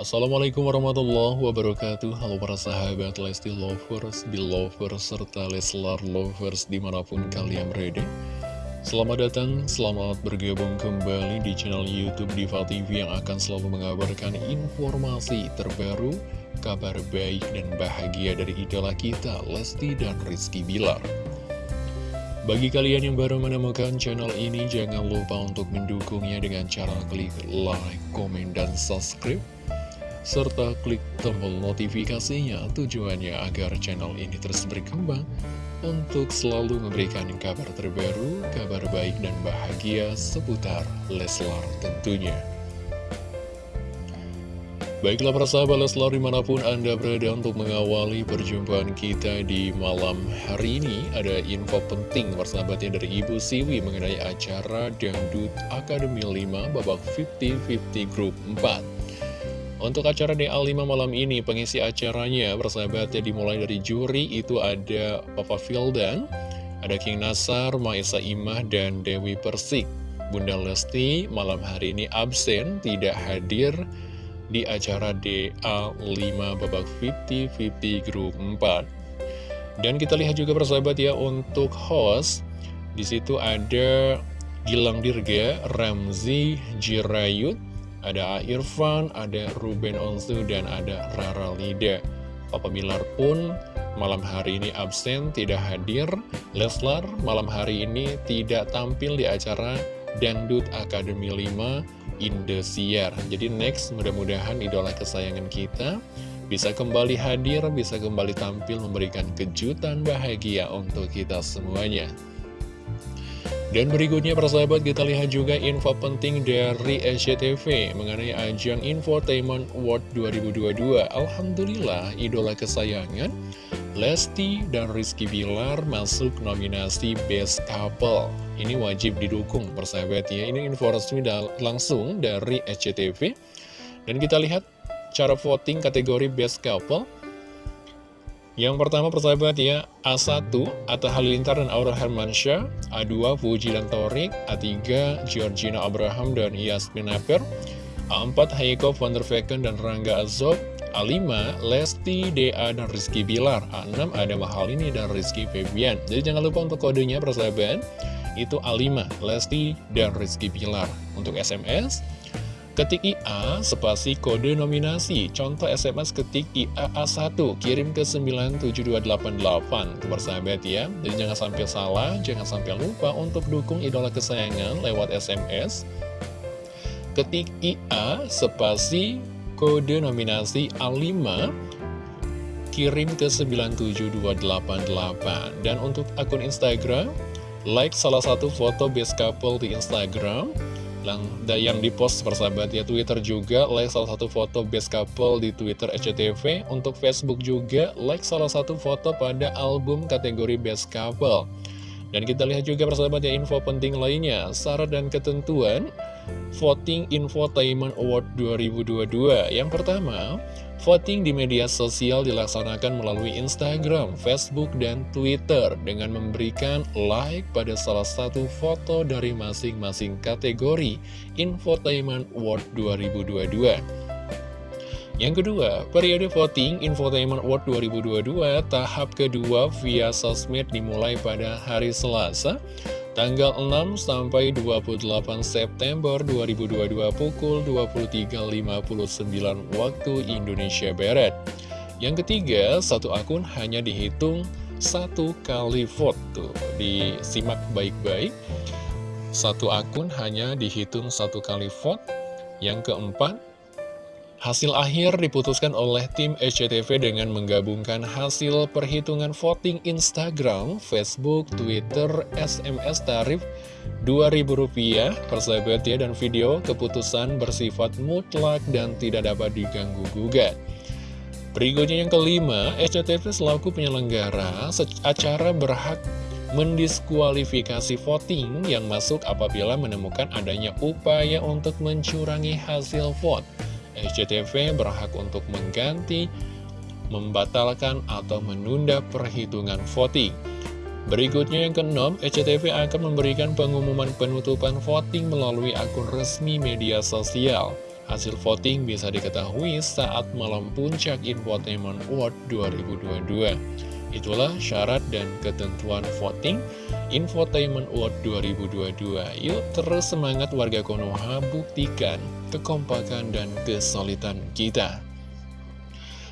Assalamualaikum warahmatullahi wabarakatuh. Halo para sahabat Lesti Lovers, Belovers, serta Leslar Lovers di mana pun kalian berada. Selamat datang, selamat bergabung kembali di channel Youtube Diva TV yang akan selalu mengabarkan informasi terbaru Kabar baik dan bahagia dari idola kita Lesti dan Rizky Bilar. Bagi kalian yang baru menemukan channel ini, jangan lupa untuk mendukungnya dengan cara klik like, komen, dan subscribe serta klik tombol notifikasinya tujuannya agar channel ini terus berkembang untuk selalu memberikan kabar terbaru, kabar baik dan bahagia seputar Leslar tentunya. Baiklah para sahabat Leslar di mana pun Anda berada untuk mengawali perjumpaan kita di malam hari ini Ada info penting persahabatnya dari Ibu Siwi mengenai acara Dangdut Akademi 5 babak 50-50 Group 4 untuk acara DA5 malam ini, pengisi acaranya bersahabatnya dimulai dari juri itu ada Papa Fildan, ada King Nasar, Maisa Imah, dan Dewi Persik. Bunda Lesti malam hari ini absen, tidak hadir di acara DA5 babak 50-50 grup 4. Dan kita lihat juga persahabat ya untuk host, di situ ada Gilang Dirga, Ramzi Jirayut, ada Irfan, ada Ruben Onsu, dan ada Rara Lida. Papa Bilar pun malam hari ini absen, tidak hadir. Leslar malam hari ini tidak tampil di acara Dangdut Akademi 5 Indosiar. Jadi next, mudah-mudahan idola kesayangan kita bisa kembali hadir, bisa kembali tampil memberikan kejutan bahagia untuk kita semuanya. Dan berikutnya persahabat kita lihat juga info penting dari SCTV mengenai ajang Infotainment Award 2022 Alhamdulillah idola kesayangan Lesti dan Rizky Bilar masuk nominasi Best Couple. Ini wajib didukung persahabat ya. Ini info resmi langsung dari SCTV Dan kita lihat cara voting kategori Best Couple yang pertama persahabat ya, A1 Atta Halilintar dan Aura Hermansyah, A2 Fuji dan Torik, A3 Georgina Abraham dan Yasmin Aper, A4 Heiko van der Vecken dan Rangga Azob, A5 Lesti, DA dan Rizky Bilar, A6 ada Mahalini dan Rizky Febian. Jadi jangan lupa untuk kodenya persahabat, itu A5 Lesti dan Rizky Bilar. Untuk SMS Ketik IA, spasi kode nominasi. Contoh SMS ketik IA A1, kirim ke 97288. Itu persahabat ya. Jadi jangan sampai salah, jangan sampai lupa untuk dukung idola kesayangan lewat SMS. Ketik IA, spasi kode nominasi A5, kirim ke 97288. Dan untuk akun Instagram, like salah satu foto best couple di Instagram, yang dipost persahabat ya Twitter juga like salah satu foto best couple di Twitter SCTV untuk Facebook juga like salah satu foto pada album kategori best couple. Dan kita lihat juga persahabat ya info penting lainnya. Syarat dan ketentuan voting infotainment award 2022 yang pertama Voting di media sosial dilaksanakan melalui Instagram, Facebook, dan Twitter dengan memberikan like pada salah satu foto dari masing-masing kategori Infotainment Award 2022. Yang kedua, periode voting Infotainment Award 2022 tahap kedua via sosmed dimulai pada hari Selasa Tanggal 6 sampai 28 September 2022 pukul 23.59 waktu Indonesia Barat. Yang ketiga, satu akun hanya dihitung satu kali vote. Disimak baik-baik. Satu akun hanya dihitung satu kali vote. Yang keempat, Hasil akhir diputuskan oleh tim SCTV dengan menggabungkan hasil perhitungan voting Instagram, Facebook, Twitter, SMS tarif Rp2.000 persahabat ya dan video keputusan bersifat mutlak dan tidak dapat diganggu-gugat. Berikutnya yang kelima, SCTV selaku penyelenggara acara berhak mendiskualifikasi voting yang masuk apabila menemukan adanya upaya untuk mencurangi hasil vote SCTV berhak untuk mengganti, membatalkan, atau menunda perhitungan voting. Berikutnya yang keenam, SCTV akan memberikan pengumuman penutupan voting melalui akun resmi media sosial. Hasil voting bisa diketahui saat malam puncak Infotainment Award 2022. Itulah syarat dan ketentuan voting Infotainment Award 2022. Yuk terus semangat warga Konoha buktikan kekompakan dan kesulitan kita.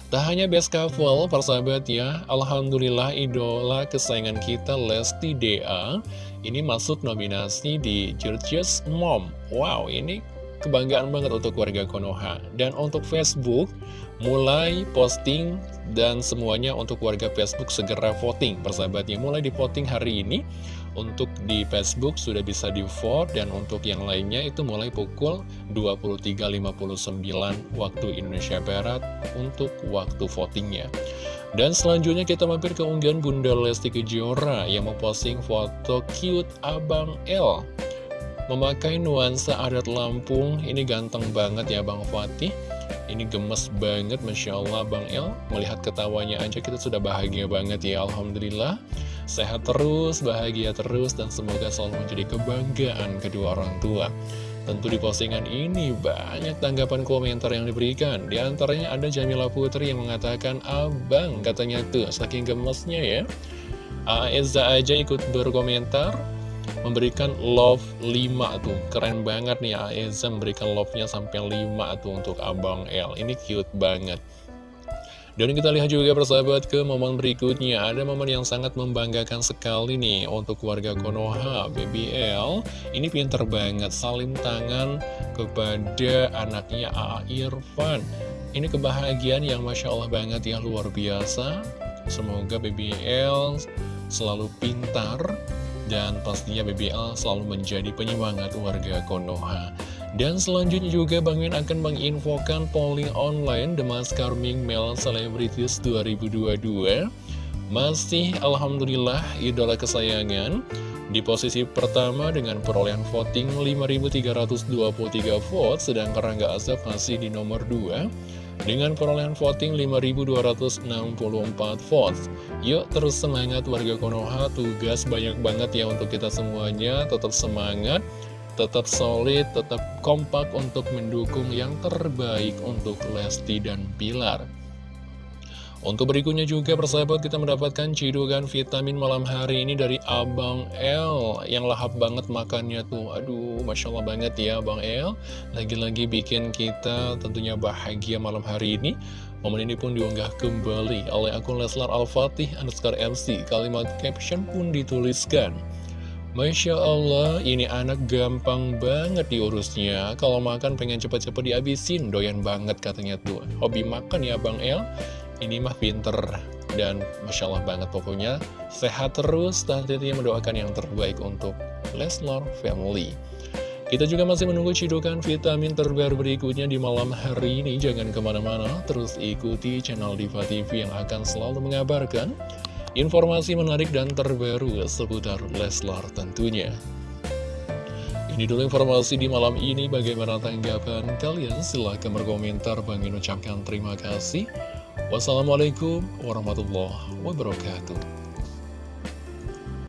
Tak hanya best couple, persahabat ya, Alhamdulillah idola kesayangan kita Lesti DA ini masuk nominasi di George's Mom. Wow, ini kebanggaan banget untuk warga Konoha. Dan untuk Facebook, mulai posting dan semuanya untuk warga Facebook segera voting. Persahabatnya mulai di voting hari ini. Untuk di Facebook sudah bisa di vote dan untuk yang lainnya itu mulai pukul 23.59 waktu Indonesia Barat untuk waktu votingnya. Dan selanjutnya kita mampir ke unggahan Bunda Lesti Kejora yang memposting foto cute Abang L Memakai nuansa adat Lampung, ini ganteng banget ya Bang Fatih. Ini gemes banget, Masya Allah Bang El. Melihat ketawanya aja kita sudah bahagia banget ya, Alhamdulillah. Sehat terus, bahagia terus, dan semoga selalu menjadi kebanggaan kedua orang tua. Tentu di postingan ini banyak tanggapan komentar yang diberikan. Di antaranya ada Jamila Putri yang mengatakan, Abang, katanya tuh, saking gemesnya ya. Aeza aja ikut berkomentar, memberikan love 5 tuh. Keren banget nih Aeza memberikan love-nya sampai 5 tuh untuk Abang L. Ini cute banget. Dan kita lihat juga persahabat ke momen berikutnya. Ada momen yang sangat membanggakan sekali nih Untuk warga Konoha BBL Ini pinter banget Salim tangan kepada anaknya A. Irfan. Ini kebahagiaan yang Masya Allah banget ya Luar biasa. Semoga BBL selalu pintar dan pastinya BBL selalu menjadi penyemangat warga Konoha. Dan selanjutnya juga Bang Min akan menginfokan polling online The Mask Carming Male Celebrities 2022. Masih Alhamdulillah idola kesayangan di posisi pertama dengan perolehan voting 5.323 vote, sedangkan Rangga Azab masih di nomor 2 dengan perolehan voting 5.264 votes. Yuk terus semangat warga Konoha, tugas banyak banget ya untuk kita semuanya, tetap semangat, tetap solid, tetap kompak untuk mendukung yang terbaik untuk Lesti dan Pilar. Untuk berikutnya juga persahabat kita mendapatkan cidukan vitamin malam hari ini dari Abang L Yang lahap banget makannya tuh Aduh Masya Allah banget ya Abang L Lagi-lagi bikin kita tentunya bahagia malam hari ini Momen ini pun diunggah kembali oleh akun Leslar Al-Fatih underscore MC Kalimat caption pun dituliskan Masya Allah, ini anak gampang banget diurusnya. Kalau makan pengen cepet-cepet dihabisin, doyan banget katanya tuh. Hobi makan ya Bang El? Ini mah pinter dan Masya Allah banget pokoknya sehat terus dan tentunya mendoakan yang terbaik untuk Leslar Family kita juga masih menunggu cidukan vitamin terbaru berikutnya di malam hari ini jangan ke mana-mana terus ikuti channel Diva TV yang akan selalu mengabarkan informasi menarik dan terbaru seputar Leslar tentunya ini dulu informasi di malam ini. Bagaimana tanggapan kalian? Silahkan berkomentar. Bang ucapkan terima kasih. Wassalamualaikum warahmatullahi wabarakatuh.